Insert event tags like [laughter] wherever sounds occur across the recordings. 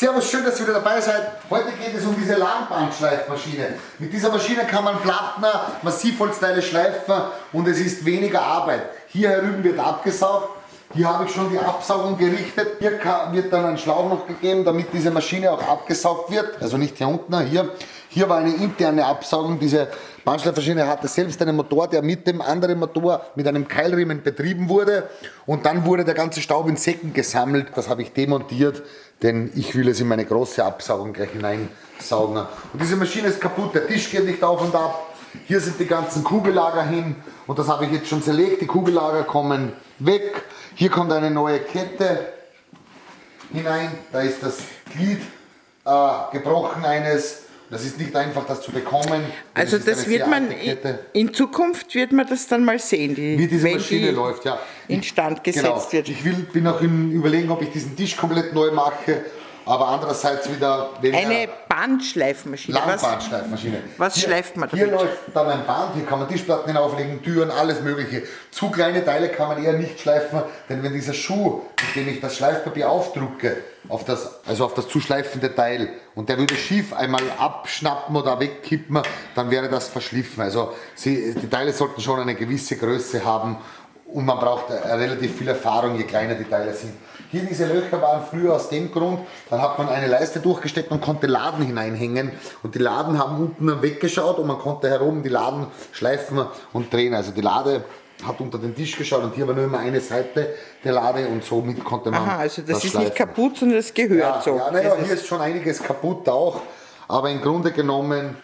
Servus, schön, dass ihr wieder dabei seid. Heute geht es um diese Langbandschleifmaschine. Mit dieser Maschine kann man Plattner, Massivholzteile schleifen und es ist weniger Arbeit. Hier herüben wird abgesaugt. Hier habe ich schon die Absaugung gerichtet. Hier wird dann ein Schlauch noch gegeben, damit diese Maschine auch abgesaugt wird. Also nicht hier unten, hier. Hier war eine interne Absaugung. Diese Bandschleifmaschine hatte selbst einen Motor, der mit dem anderen Motor mit einem Keilriemen betrieben wurde. Und dann wurde der ganze Staub in Säcken gesammelt. Das habe ich demontiert, denn ich will es in meine große Absaugung gleich hineinsaugen. Und diese Maschine ist kaputt, der Tisch geht nicht auf und ab. Hier sind die ganzen Kugellager hin und das habe ich jetzt schon zerlegt. Die Kugellager kommen weg. Hier kommt eine neue Kette hinein. Da ist das Glied äh, gebrochen eines das ist nicht einfach, das zu bekommen. Also das wird man, in Zukunft wird man das dann mal sehen, die, wie diese Maschine die läuft, ja. instand gesetzt genau. wird. Ich will, bin auch im Überlegen, ob ich diesen Tisch komplett neu mache aber andererseits wieder Eine Bandschleifmaschine. Langbandschleifmaschine. Was, was schleift man damit? Hier läuft dann ein Band, hier kann man Tischplatten hinauflegen, Türen, alles mögliche. Zu kleine Teile kann man eher nicht schleifen, denn wenn dieser Schuh, mit dem ich das Schleifpapier aufdrucke, auf das, also auf das zu schleifende Teil, und der würde schief einmal abschnappen oder wegkippen, dann wäre das verschliffen. Also sie, die Teile sollten schon eine gewisse Größe haben und man braucht relativ viel Erfahrung, je kleiner die Teile sind. Hier diese Löcher waren früher aus dem Grund, dann hat man eine Leiste durchgesteckt und konnte Laden hineinhängen und die Laden haben unten weggeschaut und man konnte herum die Laden schleifen und drehen. Also die Lade hat unter den Tisch geschaut und hier war nur immer eine Seite der Lade und somit konnte man Aha, also das, das ist schleifen. nicht kaputt, sondern es gehört ja, so. Ja, naja, hier ist schon einiges kaputt auch, aber im Grunde genommen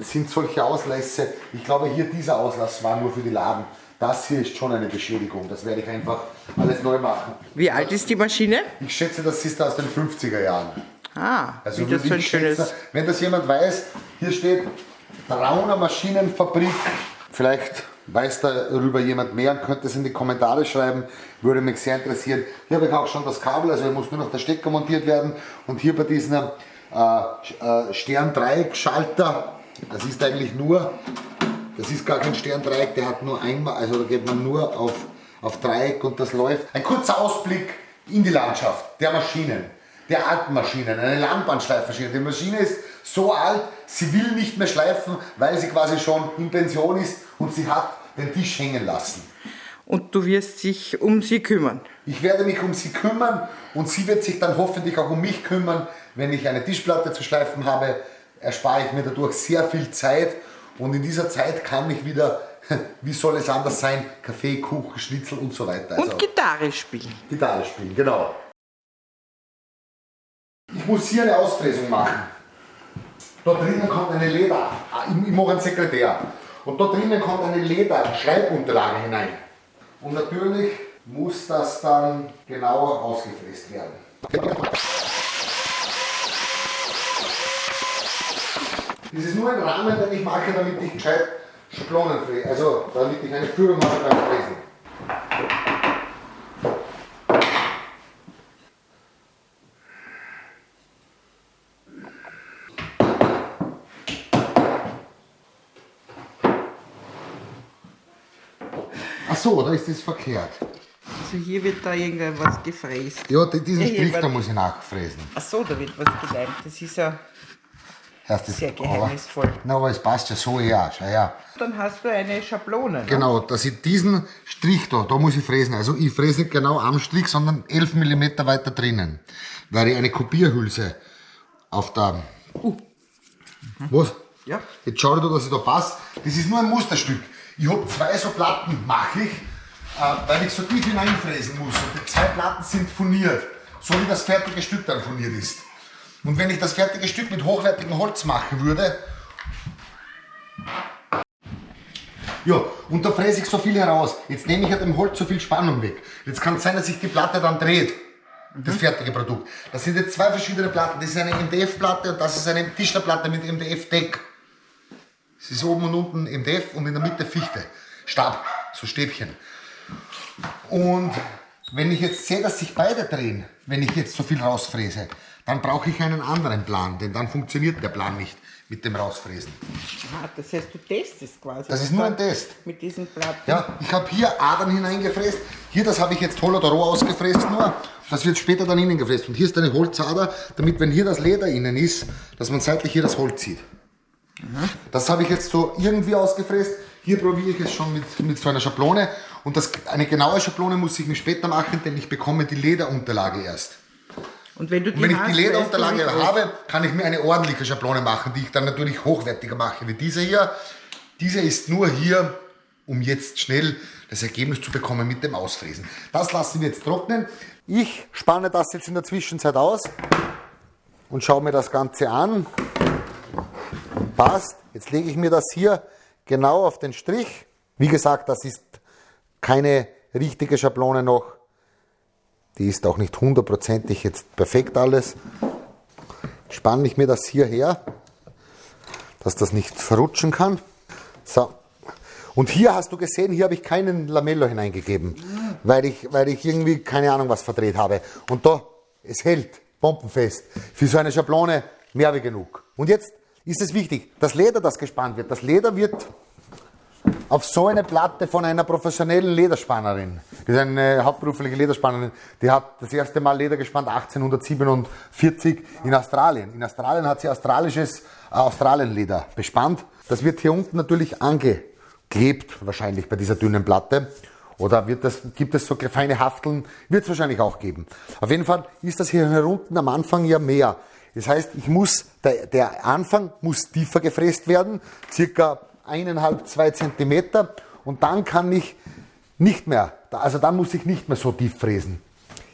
sind solche Auslässe, ich glaube hier dieser Auslass war nur für die Laden. Das hier ist schon eine Beschädigung. Das werde ich einfach alles neu machen. Wie alt ist die Maschine? Ich schätze, das ist aus den 50er Jahren. Ah, also wie das so ein schönes... Wenn das jemand weiß, hier steht Trauner Maschinenfabrik. Vielleicht weiß darüber jemand mehr und könnte es in die Kommentare schreiben. Würde mich sehr interessieren. Hier habe ich auch schon das Kabel, also hier muss nur noch der Stecker montiert werden. Und hier bei diesem äh, äh, Stern-Dreieck-Schalter, das ist eigentlich nur das ist gar kein Sterndreieck, der hat nur einmal, also da geht man nur auf, auf Dreieck und das läuft. Ein kurzer Ausblick in die Landschaft der Maschinen, der alten Maschinen, eine Langbandschleifmaschine. Die Maschine ist so alt, sie will nicht mehr schleifen, weil sie quasi schon in Pension ist und sie hat den Tisch hängen lassen. Und du wirst dich um sie kümmern? Ich werde mich um sie kümmern und sie wird sich dann hoffentlich auch um mich kümmern. Wenn ich eine Tischplatte zu schleifen habe, erspare ich mir dadurch sehr viel Zeit und in dieser Zeit kann ich wieder, [laughs] wie soll es anders sein, Kaffee, Kuchen, Schnitzel und so weiter. Also und Gitarre spielen. Gitarre spielen, genau. Ich muss hier eine Ausfräsung machen. Dort drinnen kommt eine Leder, ah, ich mache einen Sekretär. Und dort drinnen kommt eine Leder-Schreibunterlage hinein. Und natürlich muss das dann genauer ausgefräst werden. Das ist nur ein Rahmen, den ich mache, damit ich gescheit Schablonen fräse, also damit ich eine Führung habe beim Fräsen. Ach so, da ist das verkehrt. Also hier wird da irgendwas gefräst. Ja, diesen Strich da muss ich nachfräsen. Ach so, da wird was geleimt. Das ist ja Heißt Sehr geheimnisvoll. Aber, na, aber es passt ja so ja, schau her. Dann hast du eine Schablone. Ne? Genau, dass ich diesen Strich da, da muss ich fräsen. Also ich fräse nicht genau am Strich, sondern 11 mm weiter drinnen. Weil ich eine Kopierhülse auf der... Uh. Mhm. Was? Ja. Jetzt schau dir, dass ich da passe. Das ist nur ein Musterstück. Ich habe zwei so Platten, mache ich, äh, weil ich so tief hineinfräsen muss. Und die zwei Platten sind furniert, so wie das fertige Stück dann furniert ist. Und wenn ich das fertige Stück mit hochwertigem Holz machen würde, ja, und da fräse ich so viel heraus. Jetzt nehme ich ja dem Holz so viel Spannung weg. Jetzt kann es sein, dass sich die Platte dann dreht. Das fertige Produkt. Das sind jetzt zwei verschiedene Platten. Das ist eine MDF-Platte und das ist eine Tischlerplatte mit MDF-Deck. Es ist oben und unten MDF und in der Mitte Fichte. Stab, so Stäbchen. Und wenn ich jetzt sehe, dass sich beide drehen, wenn ich jetzt so viel rausfräse, dann brauche ich einen anderen Plan, denn dann funktioniert der Plan nicht mit dem Rausfräsen. Ah, das heißt, du testest quasi. Das ist nur ein Test. Mit diesen Platten. Ja, ich habe hier Adern hineingefräst. Hier, das habe ich jetzt hohl oder roh ausgefräst nur. Das wird später dann innen gefräst. Und hier ist eine Holzader, damit, wenn hier das Leder innen ist, dass man seitlich hier das Holz zieht. Das habe ich jetzt so irgendwie ausgefräst. Hier probiere ich es schon mit, mit so einer Schablone. Und das, eine genaue Schablone muss ich mir später machen, denn ich bekomme die Lederunterlage erst. Und wenn Und wenn ich die Lederunterlage habe, kann ich mir eine ordentliche Schablone machen, die ich dann natürlich hochwertiger mache wie diese hier. Diese ist nur hier, um jetzt schnell das Ergebnis zu bekommen mit dem Ausfräsen. Das lassen wir jetzt trocknen. Ich spanne das jetzt in der Zwischenzeit aus und schaue mir das Ganze an. Passt. Jetzt lege ich mir das hier genau auf den Strich. Wie gesagt, das ist keine richtige Schablone noch. Die ist auch nicht hundertprozentig jetzt perfekt alles. Spanne ich mir das hier her, dass das nicht verrutschen kann. So. Und hier hast du gesehen, hier habe ich keinen Lamello hineingegeben, weil ich, weil ich irgendwie keine Ahnung was verdreht habe. Und da, es hält, bombenfest. Für so eine Schablone mehr wie genug. Und jetzt ist es wichtig, das Leder, das gespannt wird, das Leder wird auf so eine Platte von einer professionellen Lederspannerin. Das ist eine hauptberufliche Lederspannerin. Die hat das erste Mal Leder gespannt 1847 in Australien. In Australien hat sie australisches äh, Australienleder bespannt. Das wird hier unten natürlich angeklebt, wahrscheinlich bei dieser dünnen Platte. Oder wird das, gibt es so feine Hafteln? Wird es wahrscheinlich auch geben. Auf jeden Fall ist das hier unten am Anfang ja mehr. Das heißt, ich muss, der, der Anfang muss tiefer gefräst werden, circa eineinhalb, zwei Zentimeter und dann kann ich nicht mehr, also dann muss ich nicht mehr so tief fräsen.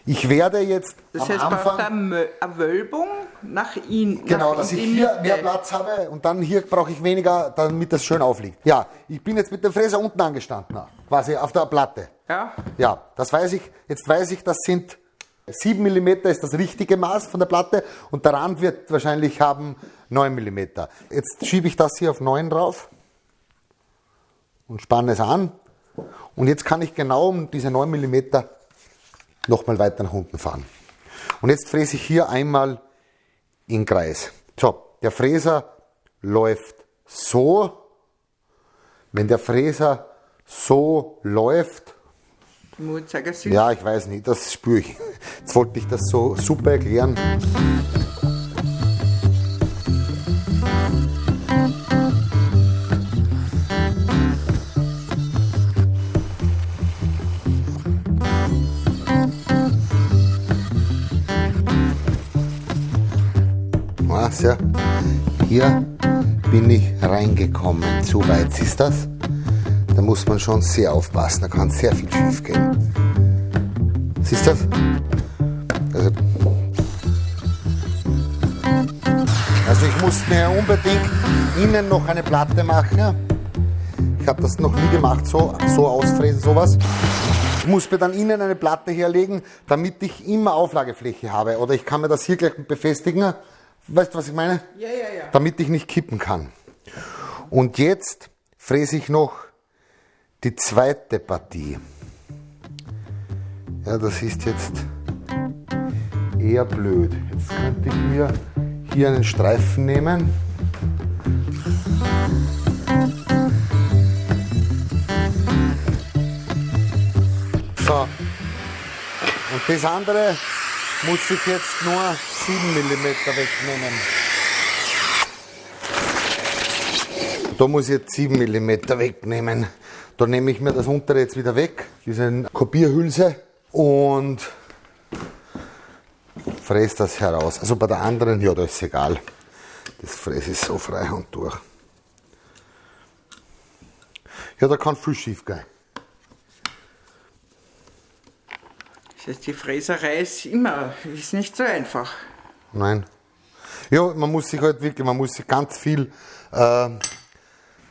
Ich werde jetzt Das am heißt, Anfang, eine Wölbung nach innen. genau, nach dass ich hier Mitte. mehr Platz habe und dann hier brauche ich weniger, damit das schön aufliegt. Ja, ich bin jetzt mit dem Fräser unten angestanden, quasi auf der Platte. Ja, Ja, das weiß ich. Jetzt weiß ich, das sind 7 mm ist das richtige Maß von der Platte und der Rand wird wahrscheinlich haben 9 mm. Jetzt schiebe ich das hier auf 9 drauf und spanne es an. Und jetzt kann ich genau um diese 9 mm nochmal weiter nach unten fahren. Und jetzt fräse ich hier einmal in Kreis. So, der Fräser läuft so. Wenn der Fräser so läuft, ja, ich weiß nicht, das spüre ich. Jetzt wollte ich das so super erklären. Ja? Hier bin ich reingekommen. Zu weit ist das. Da muss man schon sehr aufpassen, da kann sehr viel schief gehen. Siehst du das? Also, also ich muss mir unbedingt innen noch eine Platte machen. Ich habe das noch nie gemacht, so, so ausfräsen, sowas. Ich muss mir dann innen eine Platte herlegen, damit ich immer Auflagefläche habe. Oder ich kann mir das hier gleich befestigen. Weißt du, was ich meine? Ja, ja, ja. damit ich nicht kippen kann. Und jetzt fräse ich noch die zweite Partie. Ja, das ist jetzt eher blöd. Jetzt könnte ich mir hier einen Streifen nehmen. So. Und das andere muss ich jetzt nur 7 mm wegnehmen. Da muss ich jetzt 7 mm wegnehmen. Da nehme ich mir das untere jetzt wieder weg, diese Kopierhülse und fräse das heraus. Also bei der anderen, ja, da ist egal. Das fräse ich so frei und durch. Ja, da kann viel schief gehen. Die Fräserei ist immer, ist nicht so einfach. Nein. Ja, man muss sich halt wirklich, man muss sich ganz viel äh,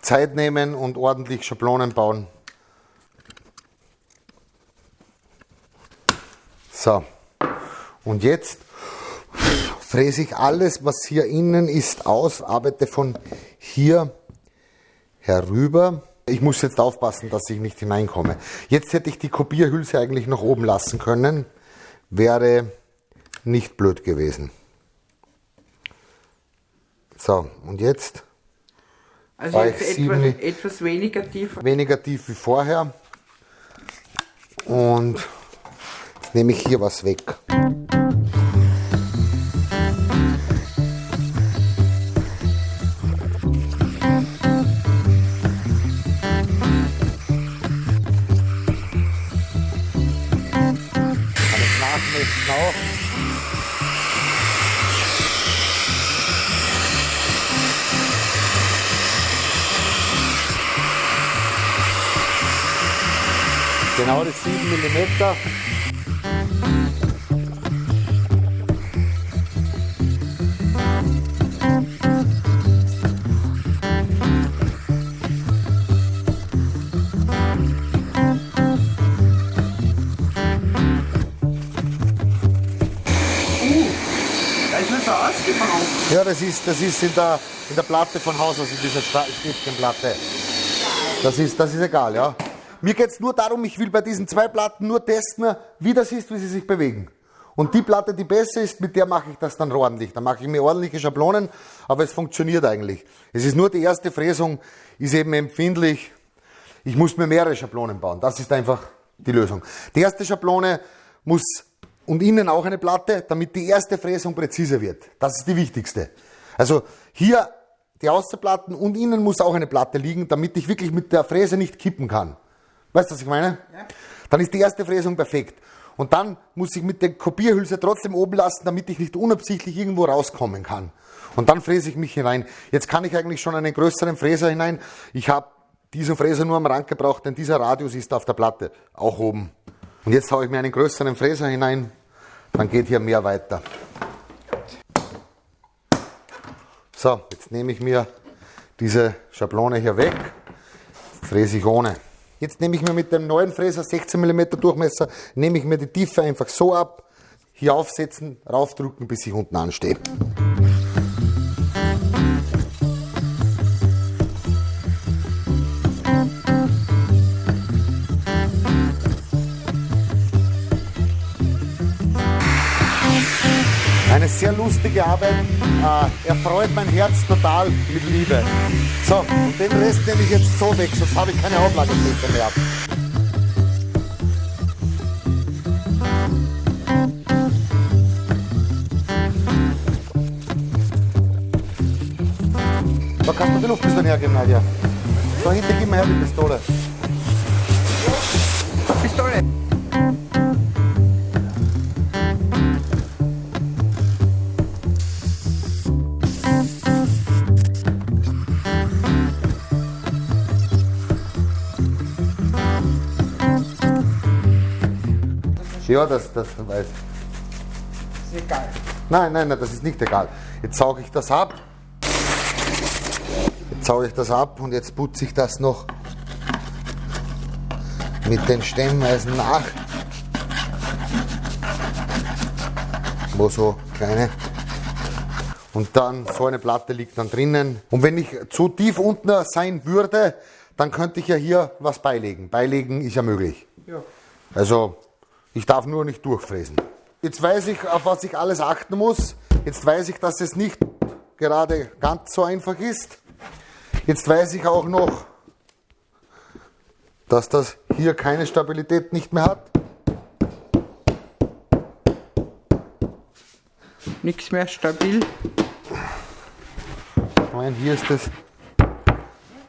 Zeit nehmen und ordentlich Schablonen bauen. So. Und jetzt fräse ich alles, was hier innen ist, aus, arbeite von hier herüber ich muss jetzt aufpassen, dass ich nicht hineinkomme. Jetzt hätte ich die Kopierhülse eigentlich noch oben lassen können. Wäre nicht blöd gewesen. So, und jetzt? Also war jetzt ich etwas, etwas weniger tief. Weniger tief wie vorher. Und jetzt nehme ich hier was weg. Auch. Genau das 7 mm. Ja, das ist, das ist in, der, in der Platte von Haus aus, in dieser Stiftchenplatte. Das ist, das ist egal, ja. Mir geht es nur darum, ich will bei diesen zwei Platten nur testen, wie das ist, wie sie sich bewegen. Und die Platte, die besser ist, mit der mache ich das dann ordentlich. Da mache ich mir ordentliche Schablonen, aber es funktioniert eigentlich. Es ist nur die erste Fräsung, ist eben empfindlich. Ich muss mir mehrere Schablonen bauen. Das ist einfach die Lösung. Die erste Schablone muss und innen auch eine Platte, damit die erste Fräsung präziser wird. Das ist die wichtigste. Also hier die Außenplatten und innen muss auch eine Platte liegen, damit ich wirklich mit der Fräse nicht kippen kann. Weißt du, was ich meine? Ja. Dann ist die erste Fräsung perfekt. Und dann muss ich mit der Kopierhülse trotzdem oben lassen, damit ich nicht unabsichtlich irgendwo rauskommen kann. Und dann fräse ich mich hinein. Jetzt kann ich eigentlich schon einen größeren Fräser hinein. Ich habe diesen Fräser nur am Rand gebraucht, denn dieser Radius ist auf der Platte, auch oben. Und jetzt haue ich mir einen größeren Fräser hinein, dann geht hier mehr weiter. So, jetzt nehme ich mir diese Schablone hier weg, fräse ich ohne. Jetzt nehme ich mir mit dem neuen Fräser 16 mm Durchmesser, nehme ich mir die Tiefe einfach so ab, hier aufsetzen, raufdrücken, bis ich unten anstehe. Arbeit, äh, erfreut mein Herz total mit Liebe. So, und den Rest nehme ich jetzt so weg, sonst habe ich keine Auflagefläche mehr. Da kannst du die Luftpistole hergeben, Nadja. So, hinter, gib mir her die Pistole. Pistole. Ja, das, das weiß Ist egal. Nein, nein, nein, das ist nicht egal. Jetzt sauge ich das ab. Jetzt sauge ich das ab und jetzt putze ich das noch mit den Stemmeisen nach. Wo so kleine. Und dann so eine Platte liegt dann drinnen. Und wenn ich zu tief unten sein würde, dann könnte ich ja hier was beilegen. Beilegen ist ja möglich. Ja. Also, ich darf nur nicht durchfräsen. Jetzt weiß ich, auf was ich alles achten muss. Jetzt weiß ich, dass es nicht gerade ganz so einfach ist. Jetzt weiß ich auch noch, dass das hier keine Stabilität nicht mehr hat. Nichts mehr stabil. Ich meine, hier ist das.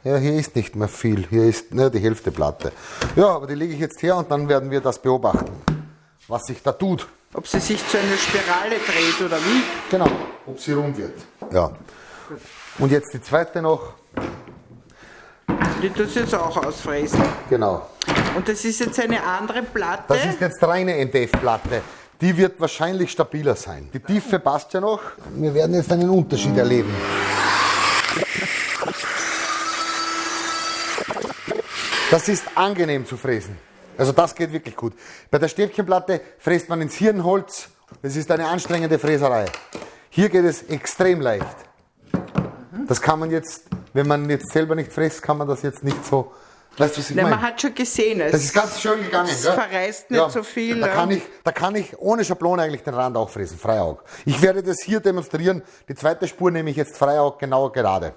Ja, hier ist nicht mehr viel. Hier ist ne, die Hälfte Platte. Ja, aber die lege ich jetzt her und dann werden wir das beobachten, was sich da tut. Ob sie sich zu einer Spirale dreht oder wie. Genau. Ob sie rund wird. Ja. Und jetzt die zweite noch. Die tut jetzt auch ausfräsen. Genau. Und das ist jetzt eine andere Platte. Das ist jetzt reine NDF-Platte. Die wird wahrscheinlich stabiler sein. Die Tiefe passt ja noch. Wir werden jetzt einen Unterschied erleben. Das ist angenehm zu fräsen. Also das geht wirklich gut. Bei der Stäbchenplatte fräst man ins Hirnholz. Das ist eine anstrengende Fräserei. Hier geht es extrem leicht. Das kann man jetzt, wenn man jetzt selber nicht fräst, kann man das jetzt nicht so Weißt du, was ich Nein, meine? man hat schon gesehen, es Das ist ganz schön gegangen. es gell? verreißt nicht so viel. Da ja. kann, ich, da kann ich ohne Schablone eigentlich den Rand auch fräsen, Freiaug. Ich werde das hier demonstrieren. Die zweite Spur nehme ich jetzt Freiaug genau gerade.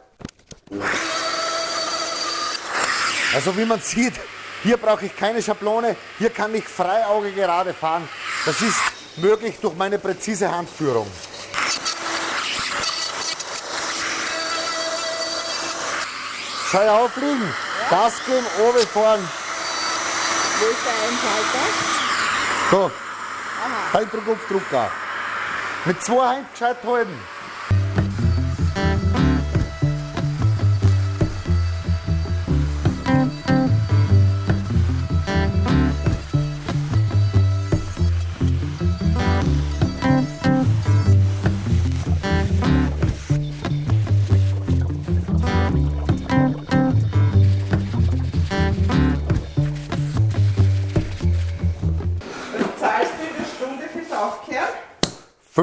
Also wie man sieht, hier brauche ich keine Schablone. Hier kann ich Freiauge gerade fahren. Das ist möglich durch meine präzise Handführung. Schau aufliegen. Gas geben, oben fahren. Wo ist der Einschalter? So. Halbdruck auf Drucker. Mit zwei Händen gescheit halten.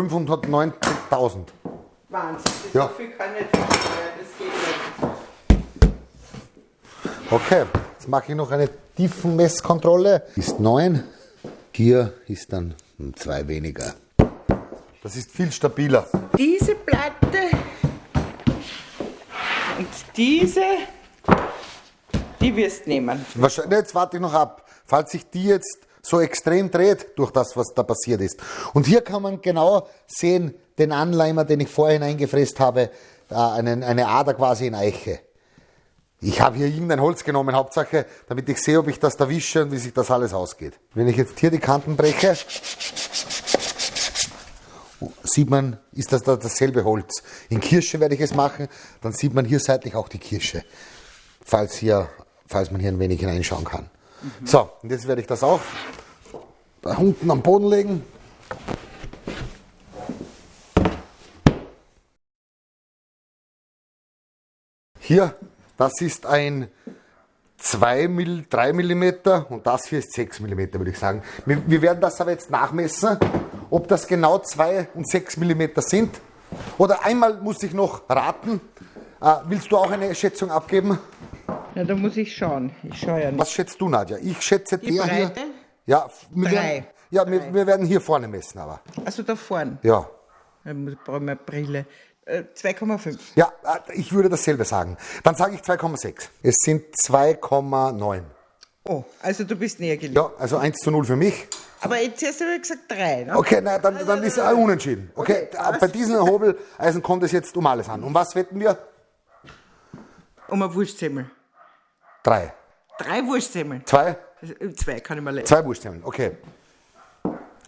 590.000. Wahnsinn, Ja. so viel kann nicht sein, das geht nicht. Okay, jetzt mache ich noch eine Tiefenmesskontrolle. Ist 9. Hier ist dann 2 weniger. Das ist viel stabiler. Diese Platte und diese, die wirst nehmen. Wahrscheinlich, jetzt warte ich noch ab. Falls sich die jetzt so extrem dreht durch das, was da passiert ist. Und hier kann man genau sehen, den Anleimer, den ich vorhin eingefräst habe, äh, eine Ader quasi in Eiche. Ich habe hier irgendein Holz genommen, Hauptsache, damit ich sehe, ob ich das da wische und wie sich das alles ausgeht. Wenn ich jetzt hier die Kanten breche, sieht man, ist das da dasselbe Holz. In Kirsche werde ich es machen, dann sieht man hier seitlich auch die Kirsche, falls, hier, falls man hier ein wenig hineinschauen kann. So, und jetzt werde ich das auch da unten am Boden legen. Hier, das ist ein 2 mm, 3 mm und das hier ist 6 mm, würde ich sagen. Wir, wir werden das aber jetzt nachmessen, ob das genau 2 und 6 mm sind. Oder einmal muss ich noch raten. Äh, willst du auch eine Schätzung abgeben? Ja, da muss ich schauen. Ich schaue ja nicht. Was schätzt du, Nadja? Ich schätze Die der hier. Breite? Ja, wir Drei. werden, ja wir, wir werden hier vorne messen, aber. Also da vorne. Ja. Da muss- brauche ich eine Brille. Äh, 2,5. Ja, äh, ich würde dasselbe sagen. Dann sage ich 2,6. Es sind 2,9. Oh, also du bist näher gelegen. Ja, also 1 zu 0 für mich. Aber jetzt hast du ja gesagt 3. Ne? Okay, na, dann, dann ist er unentschieden. Okay, äh, bei diesem Hobeleisen kommt es jetzt um alles an. Um was wetten wir? Um ein Wurstsemmel. Drei. Drei Wurstsemmel. Zwei? Also, Zwei kann ich mal leisten. Zwei Wurstsemmeln, okay.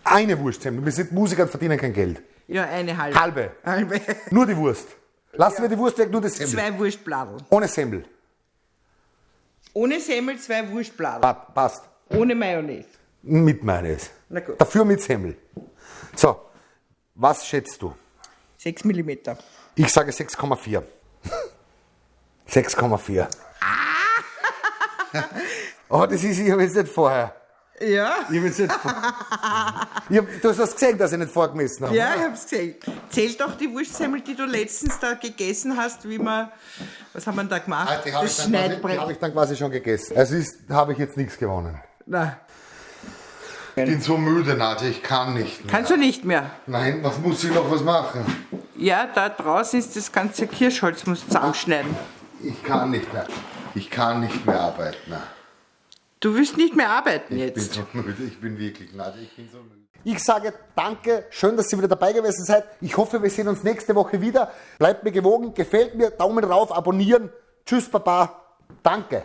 Eine Wurstsemmel. Wir sind Musiker und verdienen kein Geld. Ja, eine halbe. Halbe. Halbe. [laughs] Nur die Wurst. Lassen wir die Wurst weg, nur das Semmel. Zwei Wurstbladel. Ohne Semmel. Ohne Semmel zwei Wurstbladel. Pa- Passt. Ohne Mayonnaise. Mit Mayonnaise. Na gut. Dafür mit Semmel. So, was schätzt du? 6 mm. Ich sage 6,4. 6,4. [laughs] [laughs] Oh, das ist, ich habe jetzt nicht vorher. Ja? Ich habe jetzt nicht vor- ich hab, Du hast das gesehen, dass ich nicht vorgemessen habe. Ja, ich hab's gesehen. Zähl doch die Wurstsemmel, die du letztens da gegessen hast, wie man, was haben wir da gemacht? Ah, Die habe das ich, dann quasi- die hab ich dann quasi schon gegessen. Also ist, habe ich jetzt nichts gewonnen. Na, Ich bin so müde, Nadja, ich kann nicht mehr. kannst du nicht mehr. Nein, was muss ich noch was machen? Ja, da draußen ist das ganze Kirschholz, musst du zusammenschneiden. Ich kann nicht mehr. Ich kann nicht mehr arbeiten. Du willst nicht mehr arbeiten Ich bin jetzt. so müde, ich bin wirklich Nadja, ich bin so müde. Ich sage danke, schön, dass ihr wieder dabei gewesen seid. Ich hoffe, wir sehen uns nächste Woche wieder. Bleibt mir gewogen, gefällt mir, Daumen rauf, abonnieren. Tschüss, Papa. Danke.